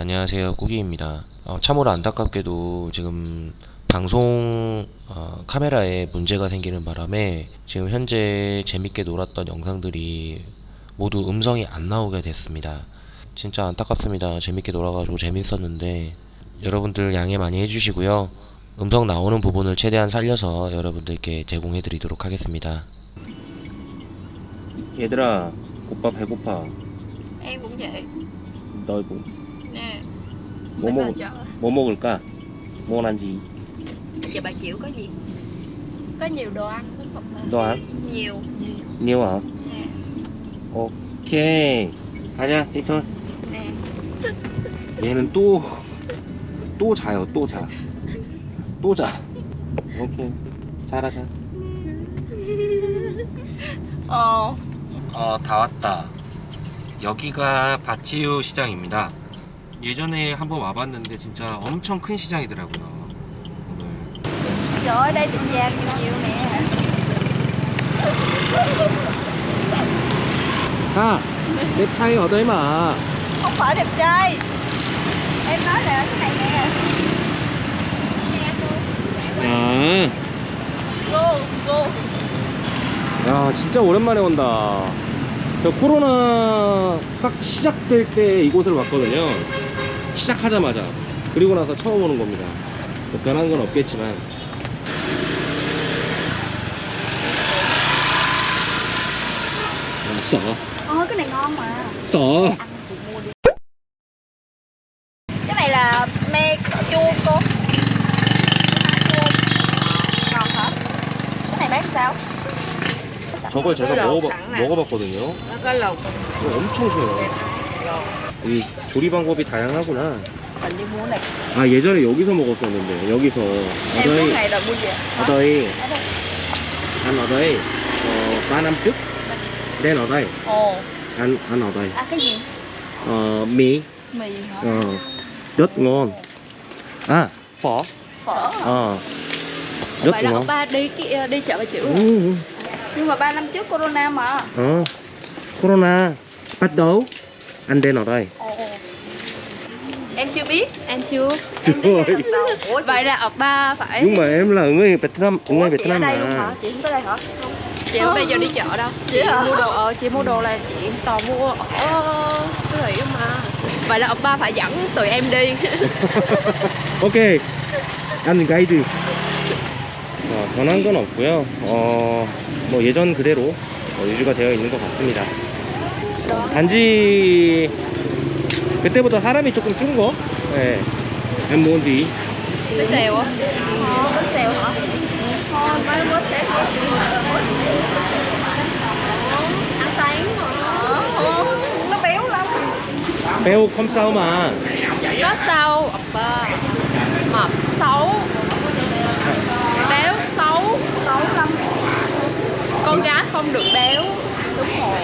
안녕하세요. 꾸기입니다. 어, 참으로 안타깝게도 지금 방송 어, 카메라에 문제가 생기는 바람에 지금 현재 재밌게 놀았던 영상들이 모두 음성이 안 나오게 됐습니다. 진짜 안타깝습니다. 재밌게 놀아가지고 재밌었는데 여러분들 양해 많이 해주시고요. 음성 나오는 부분을 최대한 살려서 여러분들께 제공해 드리도록 하겠습니다. 얘들아 오빠 배고파. cũng vậy 너 뭐, 뭐, 먹, 뭐 먹을까? 뭐 난지 giờ bà chịu có gì có nhiều đồ ăn lắm. 너 안? nhiều nhiều hả? nè 오케이 가자 틱톤 nè 얘는 또 또 자요 또 자 또 자 오케이 자라 자 ờ 어, 다 왔다. 여기가 바치유 시장입니다. 예전에 한번 와봤는데 진짜 엄청 큰 시장이더라고요. 오늘. trời ơi đây tiệm vàng nhiều nhiều nè 아, 내 차이 얻어이 마. không phải đẹp trai em nói là cái này nè 아, 야, 진짜 오랜만에 온다. 저 코로나 딱 시작될 때 이곳을 왔거든요. 시작하자마자. 그리고 나서 처음 오는 겁니다. 뭐 변한 건 없겠지만. 아, 써. ờ cái này ngon mà 써. ăn thì mua đi cái này là me chua cô ngon hả cái này bán sao 저걸 제가 nè. 먹어봤거든요. 이거 엄청 좋아요. 이 조리 방법이 다양하구나. mình đi mua này 아 예전에 여기서 먹었었는데 여기서 em suốt ngày rồi mua về 어더이 ở đây 안 어더이 어 바남죽 낸 어더이 ồ 안, 안 어더이 à cái gì 어 미, mì hả 어 rất ngon à phở phở ờ rất vậy là ngon ông ba đi ki- đi chợ bà chịu luôn ừ. nhưng mà ba năm trước corona mà ờ corona bắt đầu anh đến ở đây ồ em chưa biết em chưa chưa em đến đây lần đầu ủa vậy là ông ba phải nhưng mà em là người Việt Nam Ủa, người Việt chị ở Nam đây luôn mà hả chị không tới đây hả chị không bây giờ đi chợ đâu chị Vậy hả? mua đồ ờ, chị mua đồ là chị toàn mua ở siêu thị không mà vậy là ông ba phải dẫn tụi em đi 오케이 안 가이드 어, 변한 건 없고요 어, 뭐 예전 그대로 어, 유지가 되어 있는 것 같습니다 어, 단지 그때보다 사람이 조금 준거 예. em muốn gì cái xèo á ờ bánh xèo hả thôi mấy bánh xèo ăn sáng ờ nó béo lắm 배우 컴싸우만 có sao ông ba mập xấu béo xấu xấu lắm con gái không được béo đúng rồi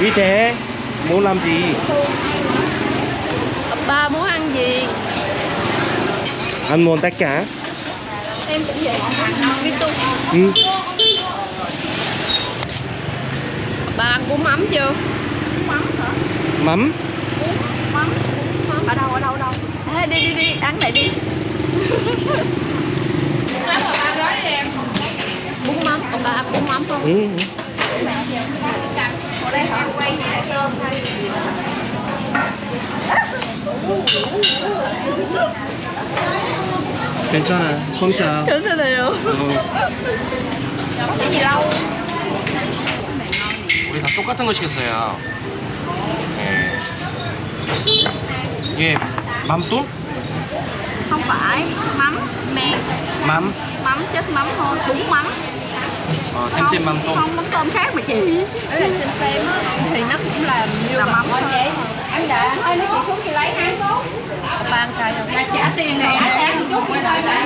위대 muốn làm gì? Ba muốn ăn gì? Ăn muốn tất cả em cũng vậy. Biết tu ừ. ba ăn bún mắm chưa? Mắm hả? Mắm. Mắm ở đâu ở đâu ở đâu? À, đi đi đi ăn này đi. Bún mắm ông ba ăn bún mắm không? Ừ ở đây hả quay nhà tôm hay gì 괜찮아 컴싸 괜찮아요 어. cái gì lâu 우리 다 똑같은 거 시켰어요. 예. 예, 맘또? không phải mắm me 맘? mắm chết mắm thôi bún mắm ờ, thêm sim mắm tôm không mắm tôm khác mà chị. Đấy là sim xem á thì nó cũng là như là mắm thôi. vậy. Em đã thôi lấy chị xuống thì lấy ha ban trời rồi trả tiền này trả một chút quay lại lấy? Ờ.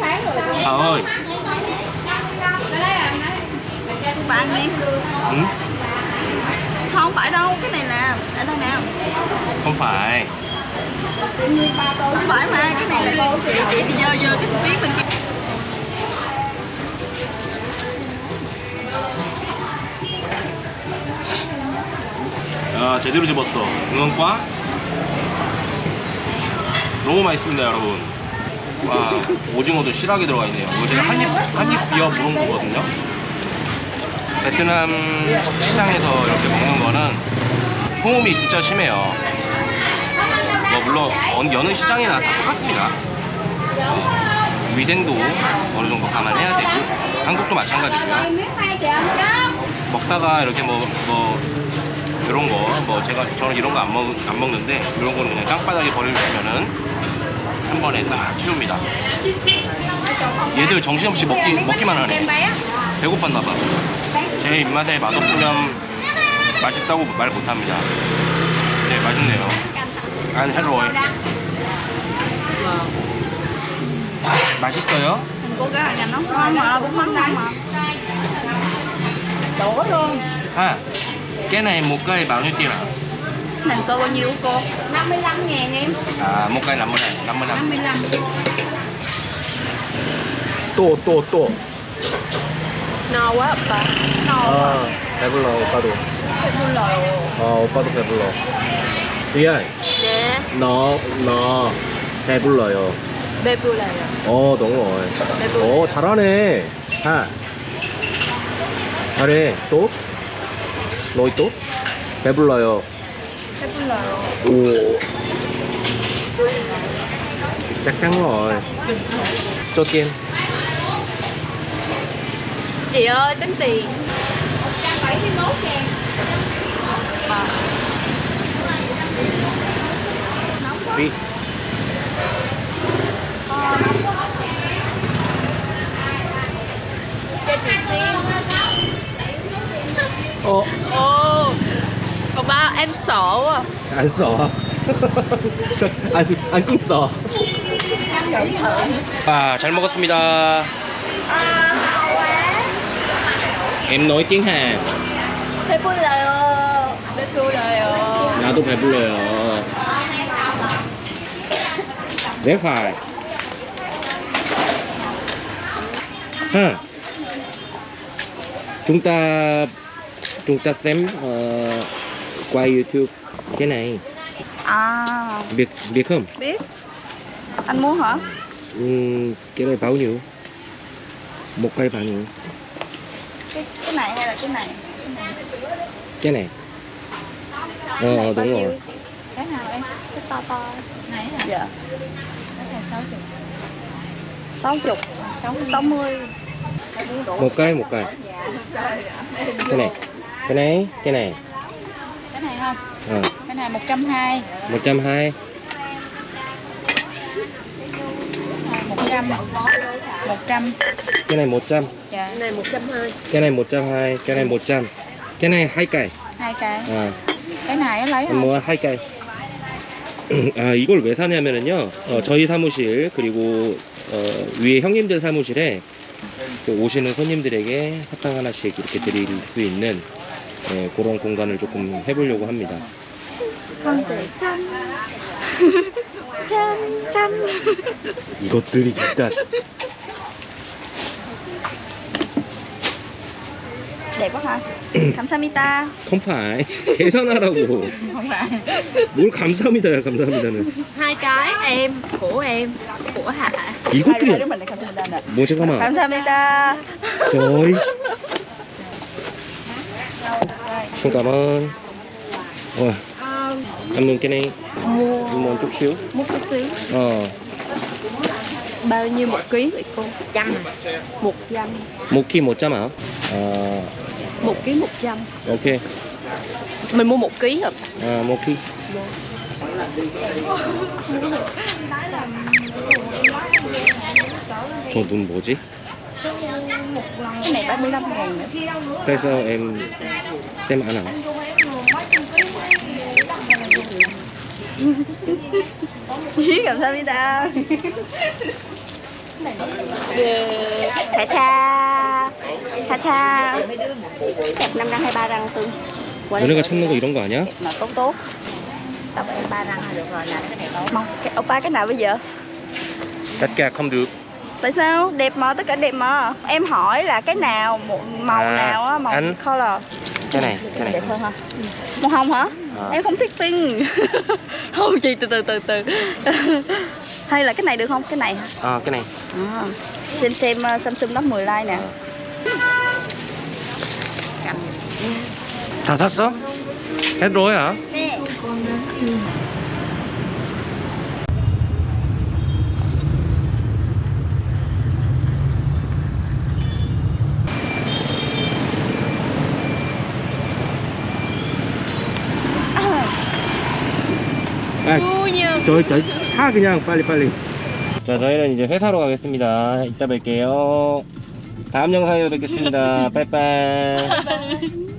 Phải rồi. Thảo ơi. Bạn đi. Ừ. không phải đâu cái này là ở đâu nào không phải. Không phải mà cái này là chị chị giờ giờ cái miếng mình kia. 야 제대로 집었어. 응원과? 너무 맛있습니다 여러분. 와 오징어도 실하게 들어가 있네요. 이거 제가 한입 한입 비어 부른 거거든요. 베트남 시장에서 이렇게 먹는 거는 소음이 진짜 심해요. 뭐 물론 어느 여느 시장이나 다 똑같습니다. 어, 위생도 어느 정도 감안해야 되고 한국도 마찬가지고요. 먹다가 이렇게 뭐, 뭐 이런 거 뭐 제가 저는 이런 거 안 먹, 안 먹는데 이런 거는 그냥 땅바닥에 버려주면은 한 번에 딱 치웁니다 얘들 정신없이 먹기, 먹기만 하네 배고팠나 봐. 제 입맛에 맛없으면 맛있다고 말 못합니다. 네, 맛있네요. 안 헬로이. 맛있어요? cô cái này một cây bao nhiêu tiền ạ? này cô bao nhiêu cô 55 ngàn em À, một cây 50 này, 50 năm. 55 또, 또, 또. no quá opa no 아, 배불러, 오빠도. 배불러 어, 오빠도 배불러. 리안, 네 너, 너, 배불러요. 배불러요 어, 너무. 배불러요 어, 잘하네. 하. 잘해. 또? Noi tốt. Cái bút lời ồ. Cái bút lời Chắc chắn rồi. Cho tiền Chị ơi tính tiền. 171 ngàn Nóng quá em sợ quá Anh sợ Anh, anh cũng sợ 아, 잘 먹었습니다. Em nói tiếng Hàn 배불러요 배불러요 나도 배불러요 네 phải ha chúng ta chúng ta xem ờ, qua YouTube. Cái này. À. Biết biết không? Biết. Anh muốn hả? Ừm, cái này bao nhiêu? Một cây bao nhiêu? Cái cái này hay là cái này? Cái này. Ờ Cái này ờ, đúng nhiêu? rồi. cái nào em cái to to. Này hả? Dạ. Cái này sáu chục. Sáu chục. Sáu mươi. Một cây một cây cái này. Cái này cái này cái này không ờ cái này một trăm hai một trăm hai một trăm một trăm cái này một trăm dạ cái này một trăm hai cái này một trăm hai cái này một trăm cái này hai cây hai cái à cái này lấy không mua hai cây 아 이걸 왜 사냐면은요 어, 저희 사무실 그리고 어, 위에 형님들 사무실에 그 오시는 손님들에게 사탕 하나씩 이렇게 드릴 수 있는 예, 그런 공간을 조금 해보려고 합니다 trăm trăm trăm 이것들이 진짜 hả 감사합니다 phải 계산하라고 뭘 감사합니다야 감사합니다는 hai cái em của em của hạ 이것들이 감사합니다 뭐 잠깐만 감사합니다 저희 xin cảm ơn Ôi, cảm ơn cái này mua một chút xíu một chút xíu ờ bao nhiêu một ký vậy cô trăm một trăm một ký một trăm hả ờ một ký một trăm ok mình mua một ký hả à, một ký 저 눈 뭐지? cái này 35 ngàn nữa tại sao em xem ăn hả? 감사합니다 Thả cha Thả cha Đẹp 5 răng hay 3 răng tương Quá 너네가 찾는 거 이런 거 아니야? mà tốt tốt Tập em 3 răng là được rồi nè cái này tốt Mong, cái, oppa cái nào bây giờ? Tất cả không được. Tại sao? Đẹp mà, tất cả đẹp mà Em hỏi là cái nào, một màu À, nào á, màu anh. color Cái này, cái này. Đẹp hơn hả? Màu hồng hả? À. Em không thích pink Không chị từ từ từ từ Hay là cái này được không? Cái này hả? À, cái này. À, xem xem uh, Samsung Note 10 Lite nè 다 샀어? hết rồi hả? 아, 저희 저희 타 그냥 빨리 빨리. 자 저희는 이제 회사로 가겠습니다. 이따 뵐게요. 다음 영상에서 뵙겠습니다. 빠이빠이.